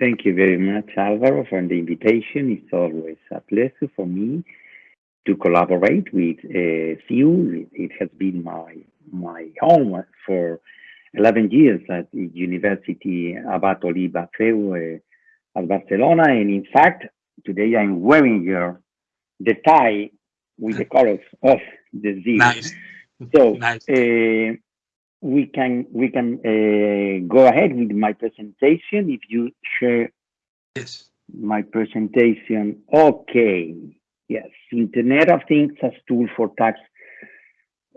Thank you very much, Alvaro, for the invitation. It's always a pleasure for me to collaborate with uh. It has been my my home for 11 years at the University Abat Oliba CEU uh, at Barcelona. And in fact, today I'm wearing your, the tie with the colors of the Z. Nice. So Nice. uh, we can we can uh, go ahead with my presentation if you share Yes. my presentation. Okay. Yes, Internet of Things as tool for tax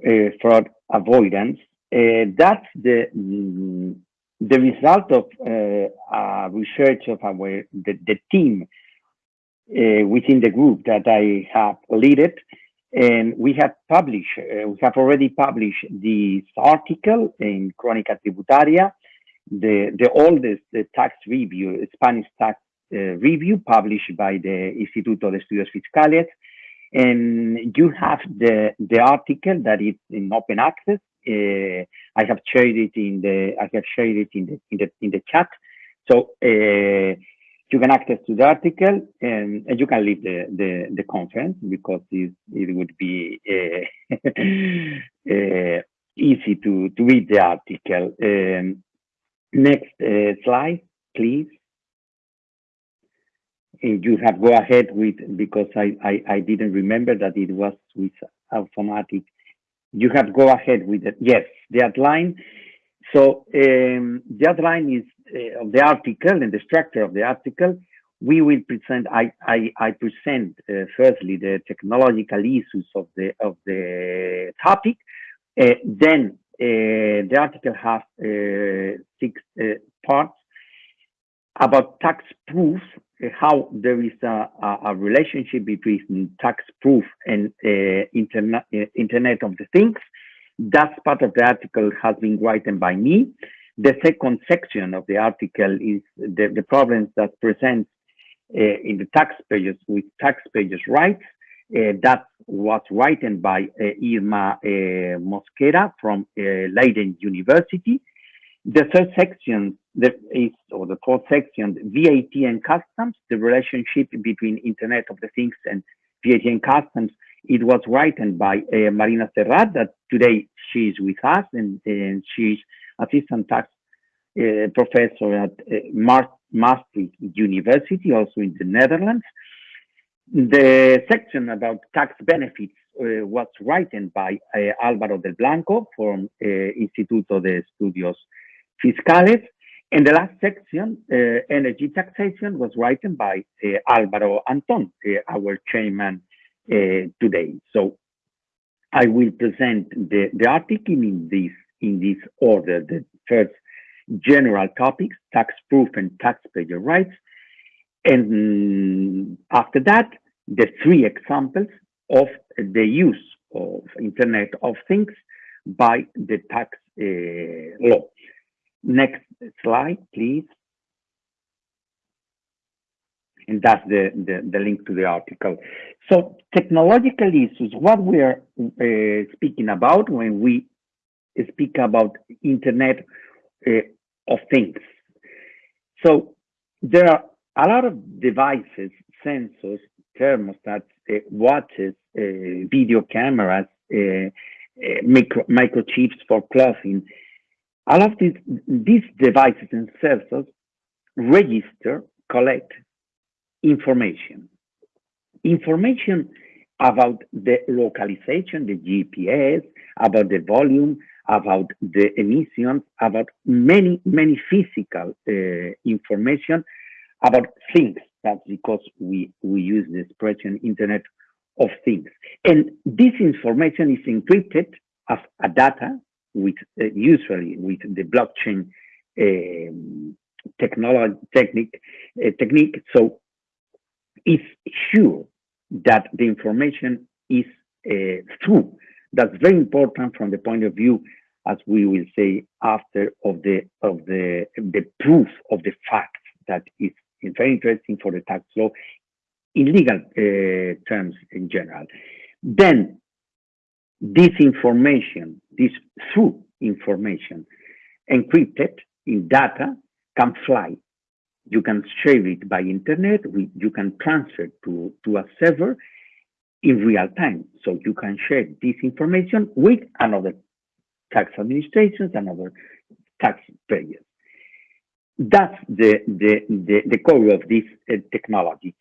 uh, fraud avoidance. Uh, that's the mm, the result of uh, research of our the, the team uh, within the group that I have led and we have published, uh, we have already published this article in Crónica Tributaria, the, the oldest the tax review, Spanish tax uh, review published by the Instituto de Estudios Fiscales. And you have the, the article that is in open access. Uh, I have shared it in the, I have shared it in the, in the, in the chat. So, uh, you can access to the article and, and you can leave the, the, the conference because it, it would be uh, uh, easy to, to read the article. Um, next uh, slide, please. And you have go ahead with, because I, I, I didn't remember that it was with automatic. You have go ahead with it. Yes, the outline. So um, the outline is uh, of the article and the structure of the article, we will present. I I, I present uh, firstly the technological issues of the of the topic. Uh, then uh, the article has uh, six uh, parts about tax proof. how there is a, a, a, relationship between tax proof and internet Internet of the Things. That part of the article has been written by me. The second section of the article is the, the problems that present uh, in the taxpayers with taxpayers' rights. Uh, that was written by uh, Irma uh, Mosquera from uh, Leiden University. The third section that is, or the fourth section, VAT and customs, the relationship between Internet of the Things and VAT and customs. It was written by uh, Marina Serrat, that today she is with us and, and she's assistant tax uh, professor at uh, Maastricht University, also in the Netherlands. The section about tax benefits uh, was written by uh, Álvaro del Blanco from uh, Instituto de Estudios Fiscales. And the last section, uh, energy taxation, was written by Álvaro Anton, our chairman today. So I will present the, the article in this in this order. The first general topics, tax proof and taxpayer rights. And after that, the three examples of the use of Internet of Things by the tax uh, law. Next slide, please. And that's the, the, the, link to the article. So technological issues, what we are uh, speaking about when we speak about Internet uh, of Things. So there are a lot of devices, sensors, thermostats, uh, watches, uh, video cameras, uh, uh, micro, microchips for clothing. All of these, these devices and sensors register, collect information. Information about the localization, the GPS, about the volume, about the emissions, about many, many physical uh, information about things. That's because we, we use the expression Internet of Things. And this information is encrypted as a data with uh, usually with the blockchain um, technology technique, uh, technique. So it's sure that the information is uh, true that's very important from the point of view, as we will say after, of the of the the proof of the fact that is very interesting for the tax law in legal uh, terms in general. Then this information, this true information encrypted in data can fly you can share it by internet. We, you can transfer to, to a server in real time. So you can share this information with another tax administrations and other taxpayers. That's the, the, the, the core of this uh, technology.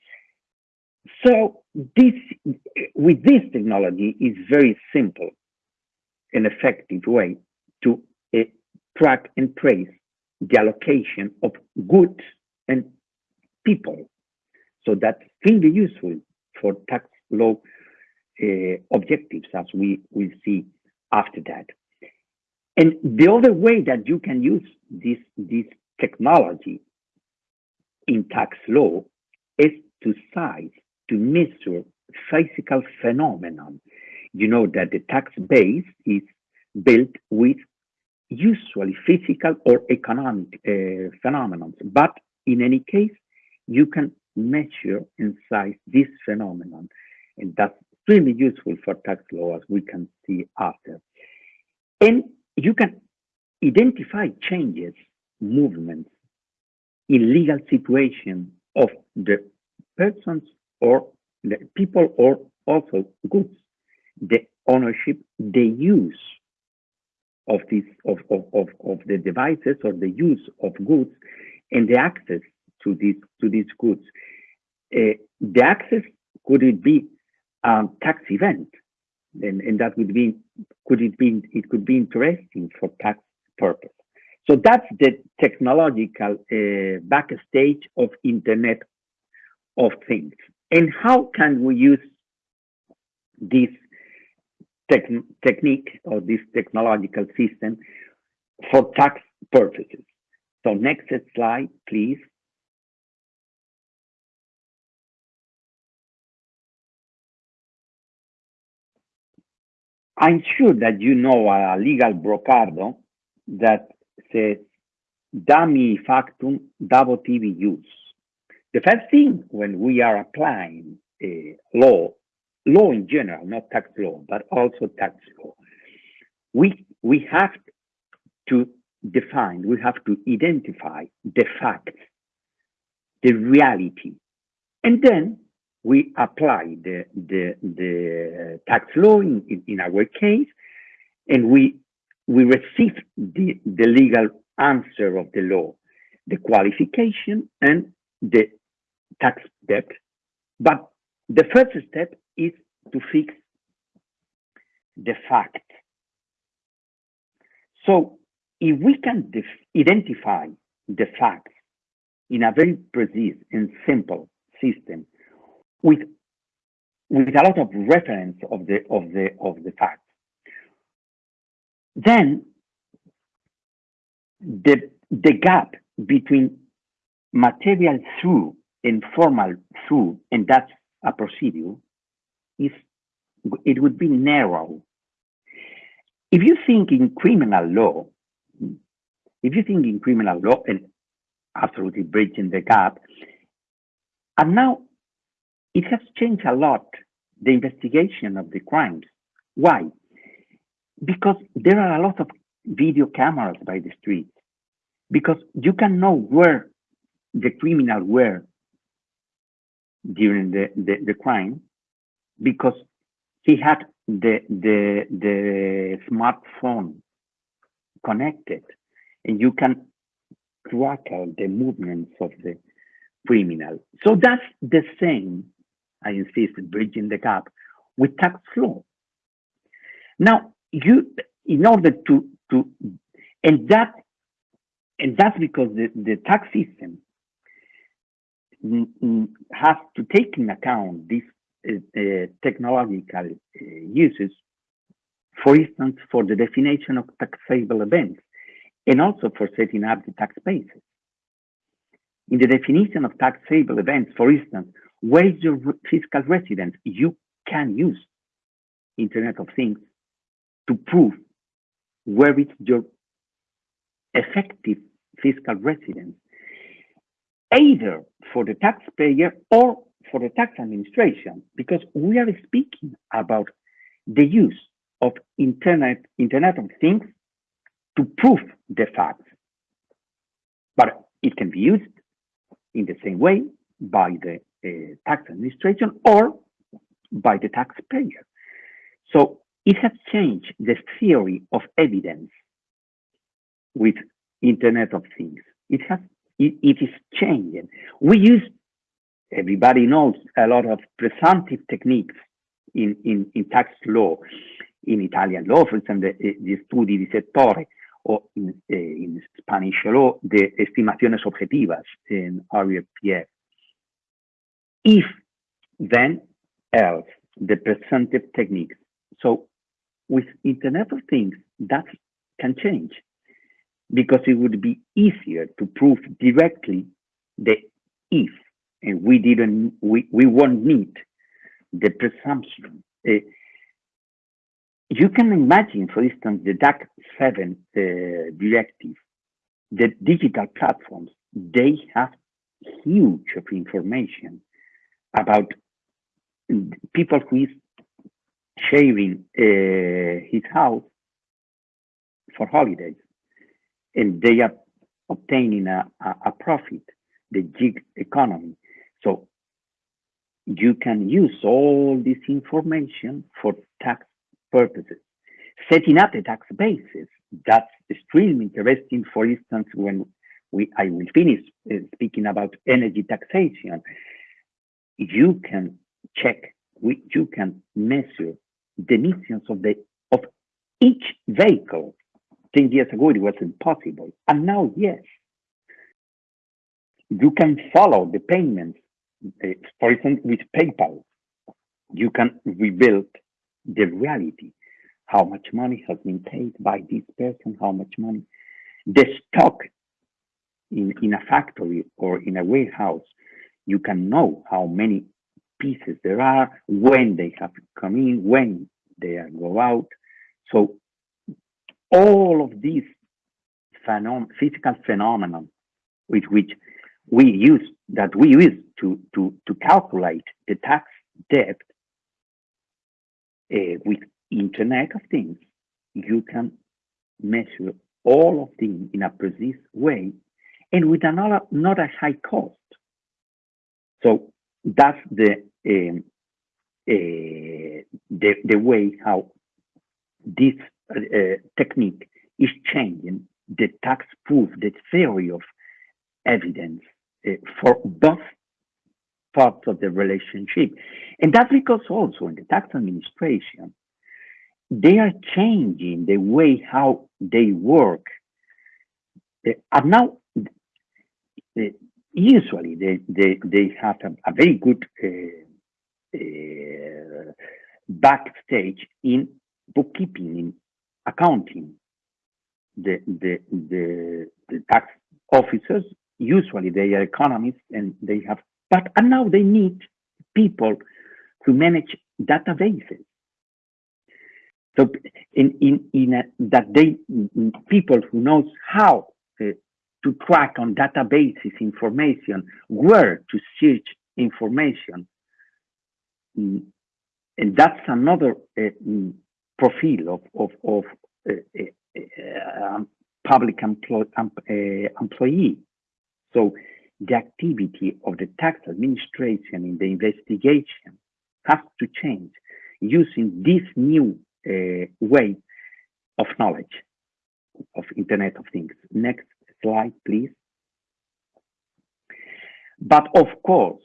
So this, with this technology is very simple and effective way to uh, track and trace the allocation of goods and people. So that's really useful for tax law uh, objectives as we will see after that. And the other way that you can use this, this technology in tax law is to size, to measure physical phenomenon. You know that the tax base is built with usually physical or economic uh, phenomenon, but in any case, you can measure and size this phenomenon. And that's really useful for tax law as we can see after. And you can identify changes, movements in legal situation of the persons or the people or also goods, the ownership, the use of this of, of, of, of the devices or the use of goods and the access to these to these goods. Uh, the access could it be a tax event, and, and that would be could it be it could be interesting for tax purpose. So that's the technological uh, backstage of Internet of Things. And how can we use this technique or this technological system for tax purposes? So next slide, please. I'm sure that you know a legal brocardo that says dummy factum davotivi use. The first thing when we are applying uh, law, law in general, not tax law, but also tax law, we, we have to define, we have to identify the facts, the reality, and then we apply the, the, the tax law in, in, in our case, and we, we receive the, the legal answer of the law, the qualification and the tax debt. But the first step is to fix the fact. So if we can identify the facts in a very precise and simple system with with a lot of reference of the of the of the facts, then the the gap between material through and formal through, and that's a procedure, is it would be narrow. If you think in criminal law, if you think in criminal law and absolutely bridging the gap, and now it has changed a lot, the investigation of the crimes. Why? Because there are a lot of video cameras by the streets. Because you can know where the criminal were during the, the, the crime because he had the the the smartphone connected and you can track the movements of the criminal. So that's the same, I insist, bridging the gap with tax law. Now, you, in order to, to and that, and that's because the, the tax system has to take in account these uh, uh, technological uh, uses, for instance, for the definition of taxable events and also for setting up the tax basis. In the definition of taxable events, for instance, where is your fiscal residence? You can use Internet of Things to prove where is your effective fiscal residence, either for the taxpayer or for the tax administration, because we are speaking about the use of Internet, Internet of Things to prove the facts. But it can be used in the same way by the tax administration or by the taxpayer. So it has changed the theory of evidence with Internet of Things. It has it, it is changing. We use everybody knows a lot of presumptive techniques in, in, in tax law, in Italian law, for example, the, the studi di settore, or in, uh, in Spanish law, the estimaciones objetivas in IRPF. If then else, the presumptive techniques. So with Internet of Things, that can change because it would be easier to prove directly the if, and we didn't, we, we won't need the presumption. Uh, you can imagine, for instance, the DAC 7 uh, directive, the digital platforms, they have huge of information about people who is sharing uh, his house for holidays and they are obtaining a, a, a profit, the gig economy. So you can use all this information for tax purposes. Setting up a tax basis, that's extremely interesting. For instance, when we I will finish uh, speaking about energy taxation, you can check, you can measure the emissions of the of each vehicle 10 years ago, it was impossible. And now, yes. You can follow the payments. For example, with PayPal, you can rebuild the reality. How much money has been paid by this person, how much money. The stock in, in a factory or in a warehouse, you can know how many pieces there are, when they have come in, when they go out. So all of these phenom physical phenomena with which we use that we use to to to calculate the tax debt uh, with internet of things you can measure all of them in a precise way and with another not a high cost so that's the um, uh, the the way how this uh, technique is changing the tax proof, the theory of evidence uh, for both parts of the relationship. And that's because also in the tax administration, they are changing the way how they work. Uh, and now, uh, usually they, they, they have a, a very good uh, uh, backstage in bookkeeping, in accounting. The, the, the, the tax officers, usually they are economists and they have, but and now they need people to manage databases. So in, in, in a, that they, people who knows how to track on databases information, where to search information. Mm, and that's another uh, profile of, of, of uh, uh, public um, employee. So the activity of the tax administration in the investigation has to change using this new way of knowledge of Internet of Things. Next slide, please. But of course,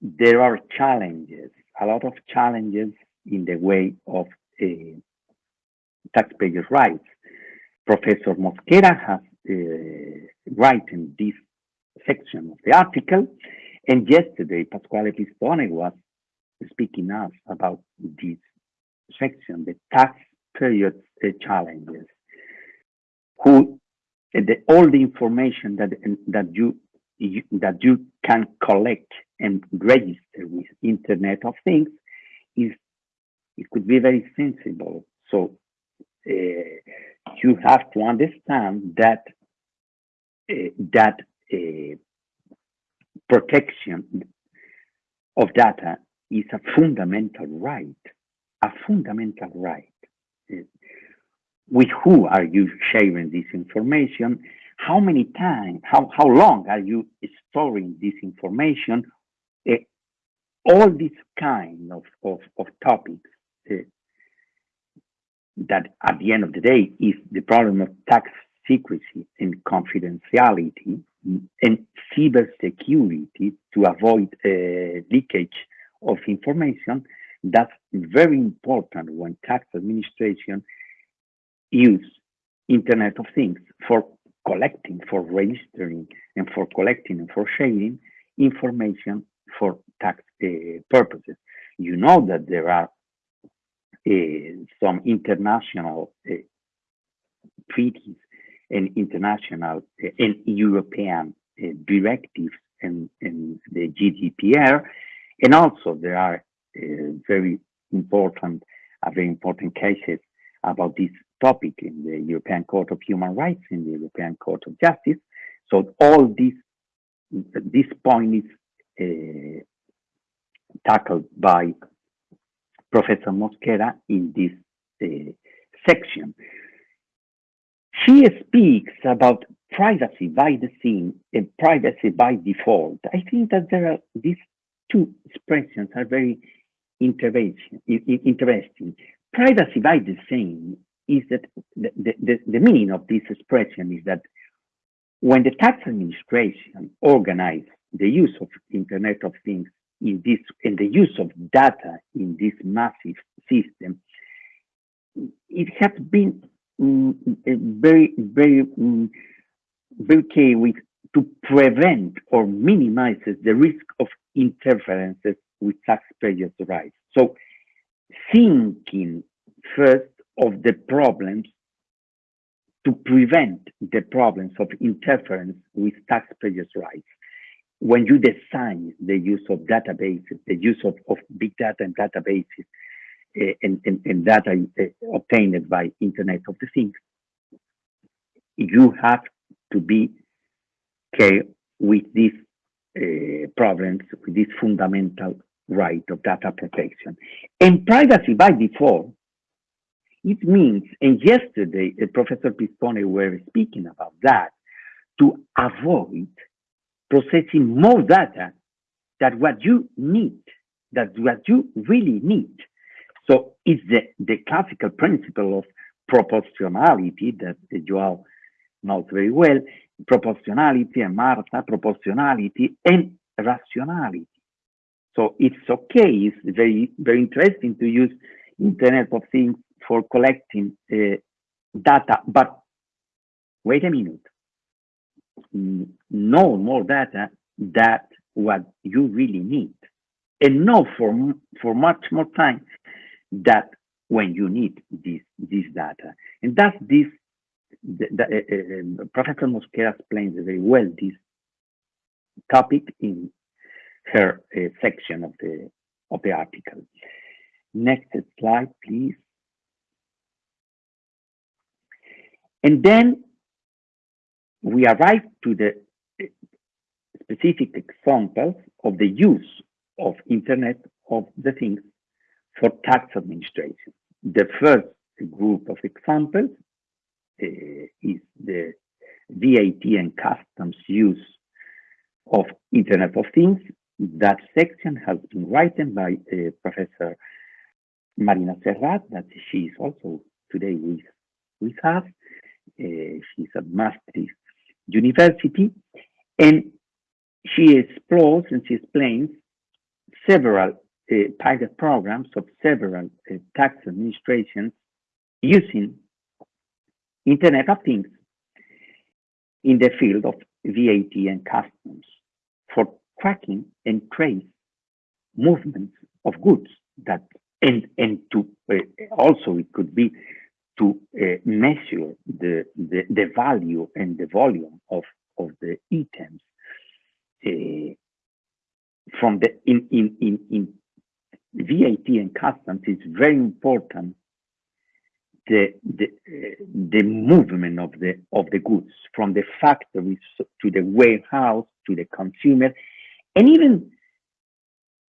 there are challenges, a lot of challenges in the way of uh, taxpayers' rights. Professor Mosquera has uh, written this section of the article, and yesterday Pasquale Pistone was speaking us about this section, the tax period uh, challenges. Who the, all the information that that you, you that you can collect and register with Internet of Things is it could be very sensible. So uh, you have to understand that uh, that uh, protection of data is a fundamental right, a fundamental right. With who are you sharing this information? how many times, how, how long are you storing this information? Uh, all these kind of, of, of topics uh, that at the end of the day is the problem of tax secrecy and confidentiality and cybersecurity to avoid uh, leakage of information. That's very important when tax administration use Internet of Things for collecting, for registering, and for collecting and for sharing information for tax uh, purposes. You know that there are uh, some international uh, treaties and international uh, and European uh, directives and, and, the GDPR, and also there are uh, very important, very important cases about this topic in the European Court of Human Rights, in the European Court of Justice. So all this, this point is uh, tackled by Professor Mosquera in this uh, section. She speaks about privacy by design and privacy by default. I think that there are these two expressions are very interesting. Privacy by design is that the, the, the meaning of this expression is that when the tax administration organized the use of Internet of Things in this and the use of data in this massive system, it has been um, very, very, um, very key with to prevent or minimizes the risk of interferences with taxpayers' rights. So thinking first of the problems to prevent the problems of interference with taxpayers' rights. When you design the use of databases, the use of, of big data and databases, uh, and, and, and, data uh, obtained by Internet of the Things, you have to be care with these uh, problems, with this fundamental right of data protection. And privacy by default it means, and yesterday uh, Professor Pistone were speaking about that, to avoid processing more data than what you need, that what you really need. So it's the, the classical principle of proportionality that you all know very well, proportionality and Marta, proportionality and rationality. So it's okay, it's very, very interesting to use Internet of Things for collecting uh, data, but wait a minute, no more data that what you really need, and no for for much more time that when you need this this data, and that's this. The, the, uh, uh, Professor Mosquera explains very well this topic in her uh, section of the of the article. Next slide, please. And then we arrive to the specific examples of the use of Internet of the Things for tax administration. The first group of examples uh, is the VAT and customs use of Internet of Things. That section has been written by uh, Professor Marina Serrat, that she is also today with, with us. Uh, she's at Maastricht University, and she explores and she explains several uh, pilot programs of several uh, tax administrations using Internet of Things in the field of VAT and customs for tracking and trace movements of goods that and and to uh, also it could be to uh, measure the, the, the value and the volume of of the items uh, from the in in in in VAT and customs is very important the the uh, the movement of the of the goods from the factories to the warehouse to the consumer. And even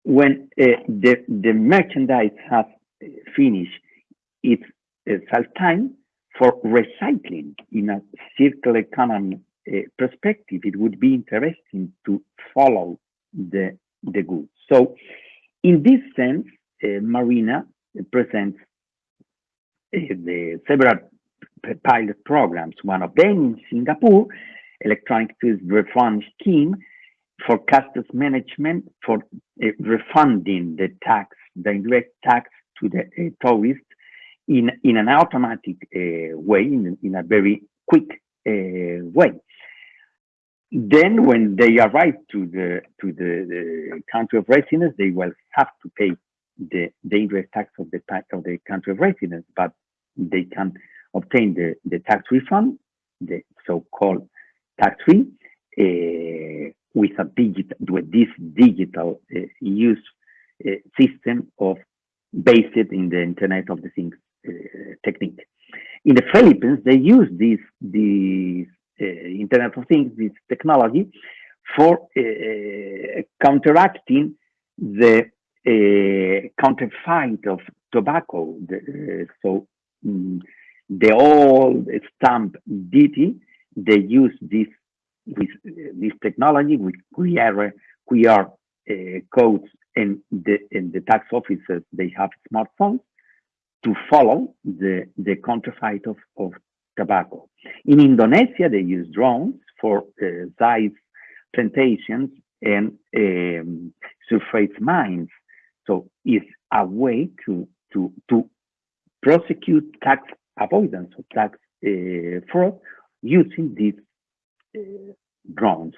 when uh, the the merchandise has finished its uh, time for recycling in a circular economy uh, perspective, it would be interesting to follow the, the goods. So in this sense, uh, Marina presents uh, the several pilot programs. One of them in Singapore, electronic refund scheme for customs management for uh, refunding the tax, the indirect tax to the uh, tourist in, in an automatic uh, way, in, in a very quick uh, way. Then when they arrive to the to the, the, country of residence, they will have to pay the, indirect tax of the tax of the country of residence, but they can obtain the, the tax refund, the so-called tax-free, uh, with a digital with this digital uh, use uh, system of based in the Internet of the Things technique. In the Philippines, they use this, this uh, Internet of Things, this technology, for uh, counteracting the counterfeit of tobacco. The, so um, the old stamp duty, they use this with this technology with QR, QR uh, codes and the, and the tax officers, they have smartphones to follow the, the counterfeit of, of tobacco. In Indonesia, they use drones for uh, size plantations and um, surface mines. So it's a way to, to, to prosecute tax avoidance or tax uh, fraud using these uh, drones.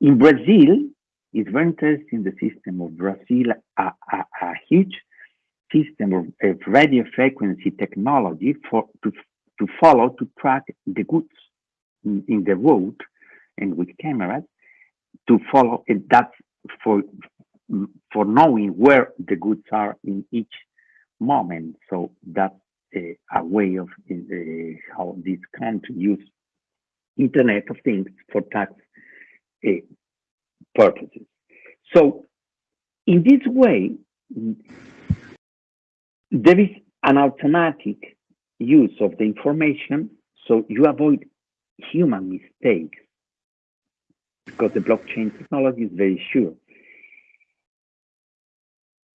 In Brazil, it's very interesting the system of Brazil, a, a, a huge system of, of radio frequency technology for to, to follow, to track the goods in, in the road and with cameras to follow. That's for for knowing where the goods are in each moment. So that's a, a way of uh, how this country use Internet of Things for tax uh, purposes. So in this way, there is an automatic use of the information so you avoid human mistakes because the blockchain technology is very sure.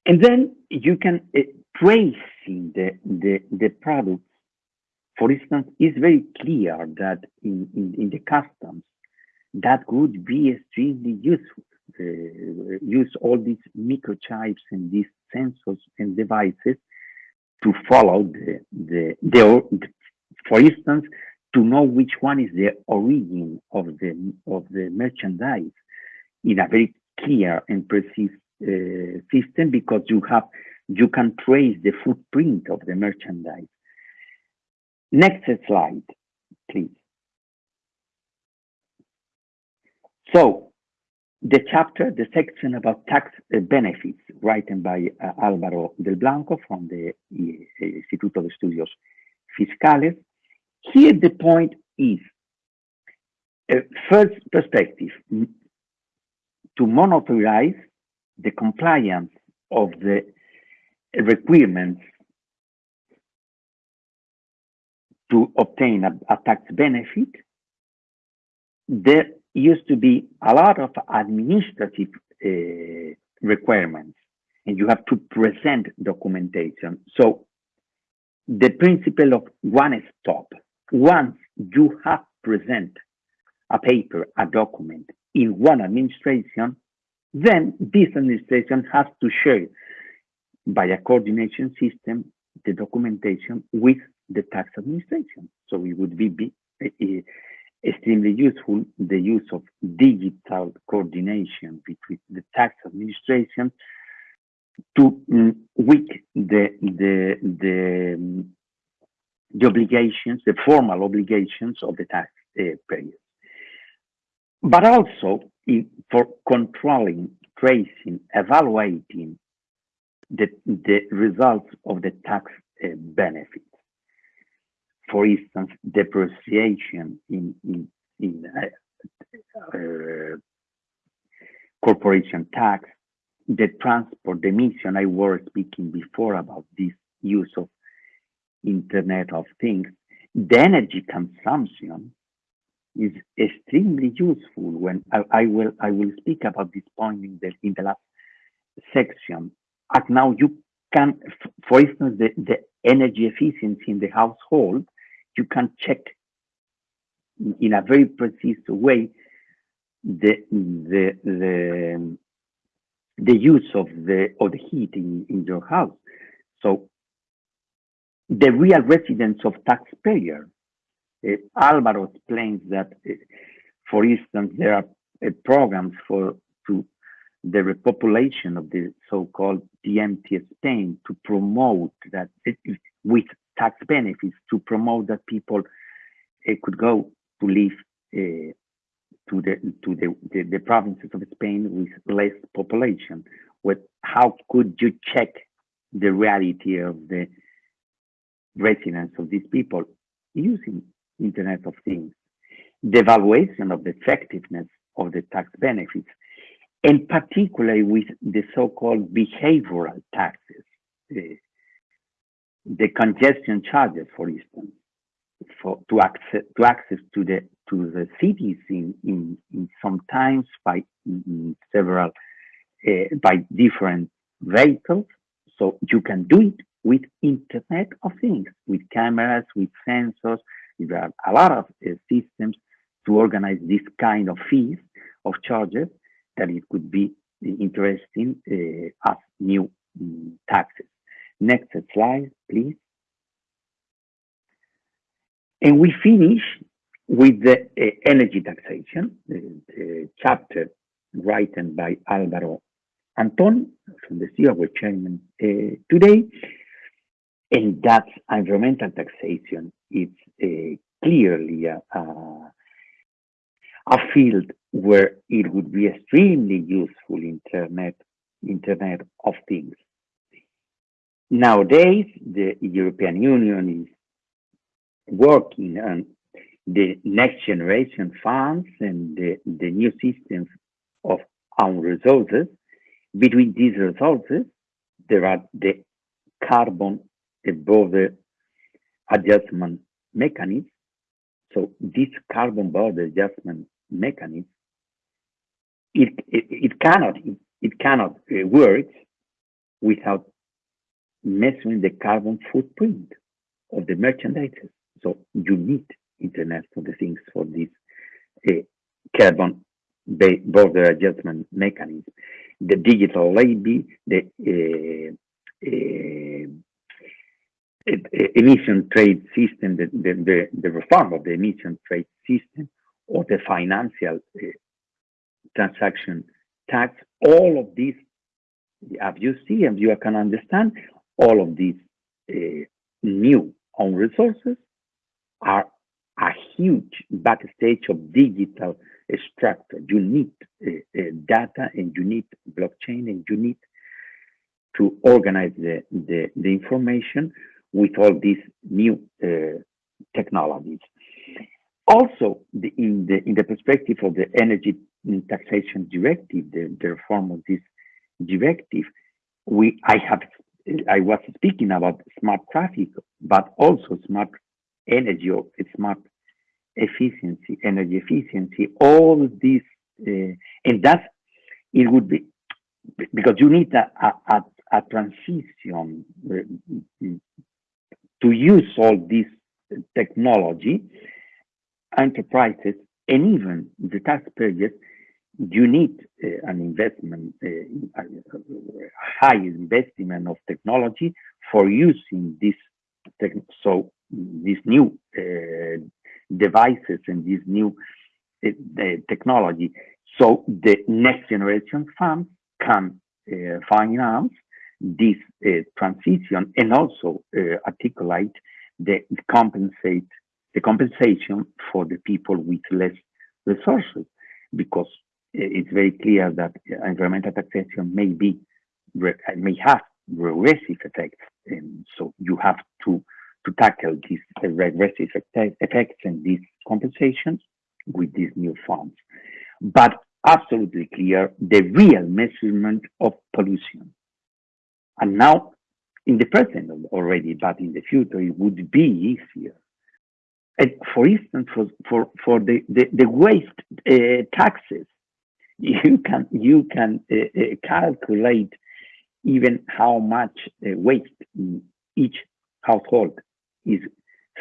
And then you can uh, tracing the, the, the products. For instance, it's very clear that in, in, in the customs, that would be extremely useful. Uh, use all these microchips and these sensors and devices to follow the, the, the, for instance, to know which one is the origin of the, of the merchandise in a very clear and precise uh, system because you have, you can trace the footprint of the merchandise. Next slide, please. So the chapter, the section about tax uh, benefits, written by uh, Álvaro del Blanco from the uh, Instituto de Estudios Fiscales. Here the point is, uh, first perspective, to monitorize the compliance of the requirements to obtain a, a tax benefit, there used to be a lot of administrative uh, requirements and you have to present documentation. So the principle of one stop, once you have present a paper, a document in one administration, then this administration has to share by a coordination system the documentation with the tax administration. So it would be, be uh, extremely useful the use of digital coordination between the tax administration to um, with the the the, um, the obligations, the formal obligations of the tax uh, payers, but also in, for controlling, tracing, evaluating the the results of the tax uh, benefits for instance, depreciation in, in, in uh, uh, corporation tax, the transport, the emission, I was speaking before about this use of Internet of Things, the energy consumption is extremely useful when I, I will I will speak about this point in the in the last section. And now you can, for instance, the, the energy efficiency in the household, you can check in a very precise way the the the the use of the of the heat in, in your house. So the real residence of taxpayer. Uh, Alvaro explains that, uh, for instance, there are uh, programs for to the repopulation of the so-called empty Spain to promote that with tax benefits to promote that people uh, could go to live uh, to the to the, the, the provinces of Spain with less population. What how could you check the reality of the residence of these people using Internet of Things? The evaluation of the effectiveness of the tax benefits and particularly with the so-called behavioral taxes, the, the congestion charges, for instance, for to access to access to the to the cities in in, in sometimes by several uh, by different vehicles. So you can do it with Internet of Things, with cameras, with sensors. There are a lot of uh, systems to organize this kind of fees of charges that it could be interesting uh, as new um, taxes. Next slide, please. And we finish with the uh, energy taxation, the chapter written by Alvaro Anton from the CEU, chairman uh, today. And that environmental taxation is uh, clearly a, a, a field where it would be extremely useful internet internet of things nowadays the european union is working on the next generation funds and the, the new systems of own resources. Between these resources there are the carbon border adjustment mechanism. So this carbon border adjustment mechanism it, it, it cannot it, it cannot uh, work without measuring the carbon footprint of the merchandise. So you need Internet for the things for this uh, carbon border adjustment mechanism. The digital levy, the uh, uh, emission trade system, the, the, the, reform of the emission trade system, or the financial uh, transaction tax, all of these, as you see and you can understand, all of these uh, new own resources are a huge backstage of digital structure. You need uh, uh, data and you need blockchain and you need to organize the, the, the information with all these new uh, technologies. Also, the, in the in the perspective of the energy taxation directive, the, the reform of this directive, we I have I was speaking about smart traffic, but also smart energy or smart efficiency, energy efficiency, all these, uh, and that it would be because you need a, a, a transition uh, to use all this technology, enterprises and even the taxpayers you need uh, an investment, uh, high investment of technology for using this. So these new uh, devices and this new uh, technology. So the next generation funds can uh, finance this uh, transition and also articulate the compensate the compensation for the people with less resources because it's very clear that environmental taxation may be may have regressive effects, and so you have to to tackle these regressive effects and these compensations with these new funds. But absolutely clear the real measurement of pollution. And now, in the present already, but in the future, it would be easier And for instance, for for for the the, the waste uh, taxes, you can you can uh, uh, calculate even how much uh, waste each household is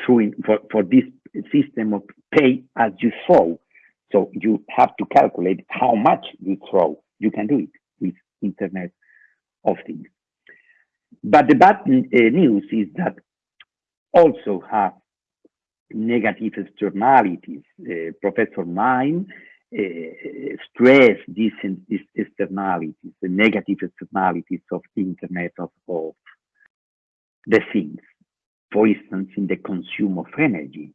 throwing for for this system of pay as you throw. So you have to calculate how much you throw. You can do it with Internet of Things. But the bad news is that also have negative externalities. Uh, Professor Mine uh, stressed these, these, externalities, the negative externalities of Internet of, of the things. For instance, in the consume of energy,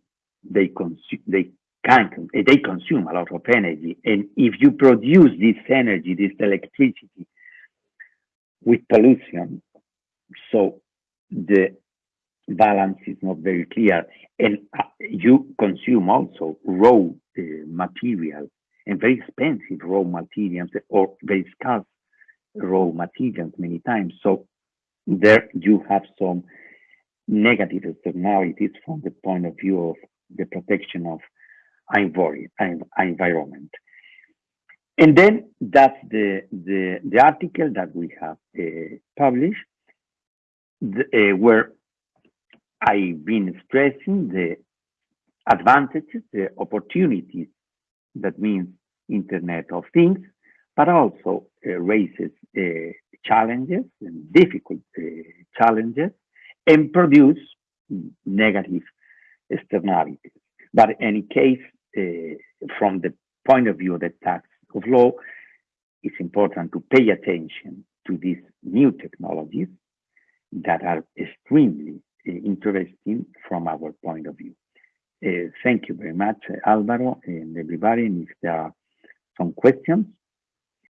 they consume they can they consume a lot of energy, and if you produce this energy, this electricity, with pollution, so the balance is not very clear. And uh, you consume also raw uh, material and very expensive raw materials or very scarce raw materials many times. So there you have some negative externalities from the point of view of the protection of environment. And then that's the, the, the article that we have uh, published, the, uh, where I've been stressing the advantages, the opportunities that means Internet of Things, but also uh, raises uh, challenges and difficult uh, challenges and produce negative externalities. But in any case, from the point of view of the tax of law, it's important to pay attention to these new technologies that are extremely interesting from our point of view. Uh, thank you very much, Alvaro, and everybody. If there are some questions,